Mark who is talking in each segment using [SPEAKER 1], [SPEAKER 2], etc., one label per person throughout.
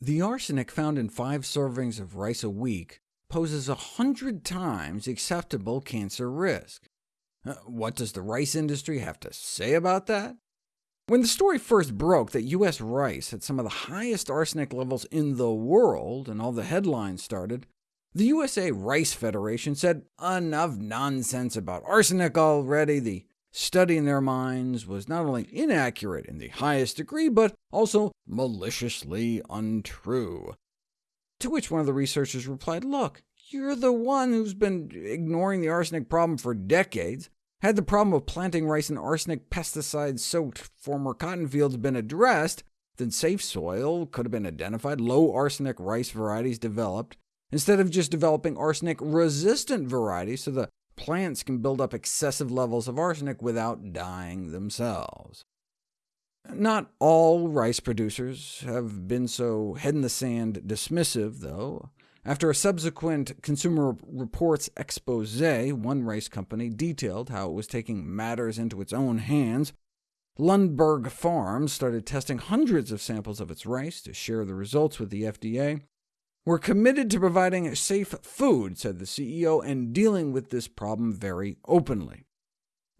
[SPEAKER 1] The arsenic found in five servings of rice a week poses a hundred times acceptable cancer risk. Uh, what does the rice industry have to say about that? When the story first broke that U.S. rice had some of the highest arsenic levels in the world, and all the headlines started, the USA Rice Federation said, enough nonsense about arsenic already, the study in their minds was not only inaccurate in the highest degree, but also maliciously untrue. To which one of the researchers replied, look, you're the one who's been ignoring the arsenic problem for decades. Had the problem of planting rice in arsenic pesticide-soaked former cotton fields been addressed, then safe soil could have been identified, low arsenic rice varieties developed, instead of just developing arsenic-resistant varieties so the plants can build up excessive levels of arsenic without dying themselves. Not all rice producers have been so head-in-the-sand dismissive, though. After a subsequent Consumer Reports expose, one rice company detailed how it was taking matters into its own hands. Lundberg Farms started testing hundreds of samples of its rice to share the results with the FDA. We're committed to providing safe food, said the CEO, and dealing with this problem very openly.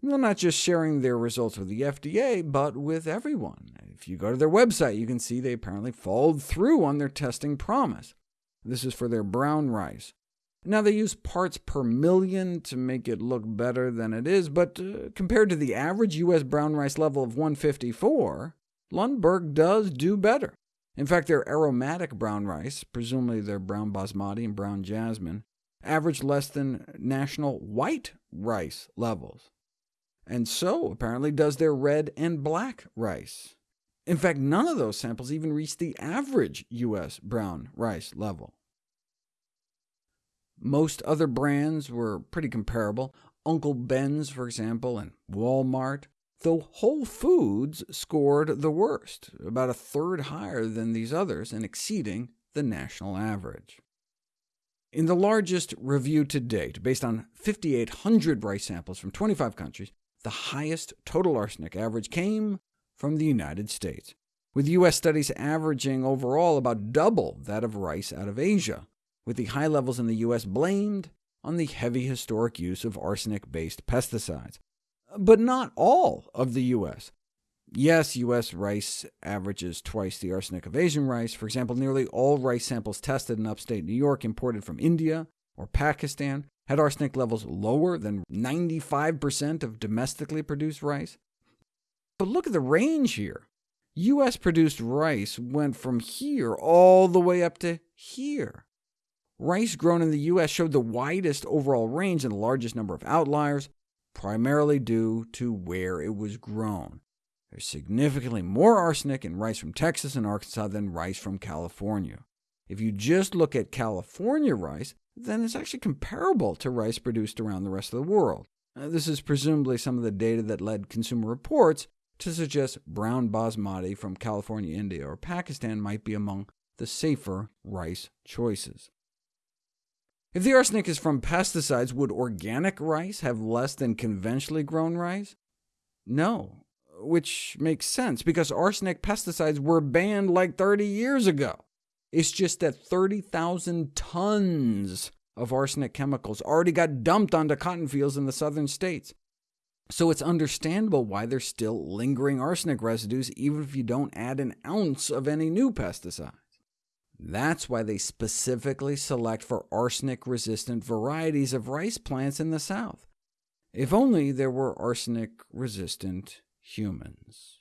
[SPEAKER 1] They're not just sharing their results with the FDA, but with everyone. If you go to their website, you can see they apparently followed through on their testing promise. This is for their brown rice. Now, they use parts per million to make it look better than it is, but uh, compared to the average U.S. brown rice level of 154, Lundberg does do better. In fact, their aromatic brown rice, presumably their brown basmati and brown jasmine, averaged less than national white rice levels. And so, apparently, does their red and black rice. In fact, none of those samples even reached the average U.S. brown rice level. Most other brands were pretty comparable. Uncle Ben's, for example, and Walmart though Whole Foods scored the worst, about a third higher than these others, and exceeding the national average. In the largest review to date, based on 5,800 rice samples from 25 countries, the highest total arsenic average came from the United States, with U.S. studies averaging overall about double that of rice out of Asia, with the high levels in the U.S. blamed on the heavy historic use of arsenic-based pesticides but not all of the U.S. Yes, U.S. rice averages twice the arsenic of Asian rice. For example, nearly all rice samples tested in upstate New York imported from India or Pakistan had arsenic levels lower than 95% of domestically produced rice. But look at the range here. U.S.-produced rice went from here all the way up to here. Rice grown in the U.S. showed the widest overall range and the largest number of outliers, primarily due to where it was grown. There's significantly more arsenic in rice from Texas and Arkansas than rice from California. If you just look at California rice, then it's actually comparable to rice produced around the rest of the world. This is presumably some of the data that led Consumer Reports to suggest brown basmati from California, India, or Pakistan might be among the safer rice choices. If the arsenic is from pesticides, would organic rice have less than conventionally grown rice? No, which makes sense, because arsenic pesticides were banned like 30 years ago. It's just that 30,000 tons of arsenic chemicals already got dumped onto cotton fields in the southern states. So it's understandable why there's still lingering arsenic residues, even if you don't add an ounce of any new pesticide. That's why they specifically select for arsenic-resistant varieties of rice plants in the South. If only there were arsenic-resistant humans.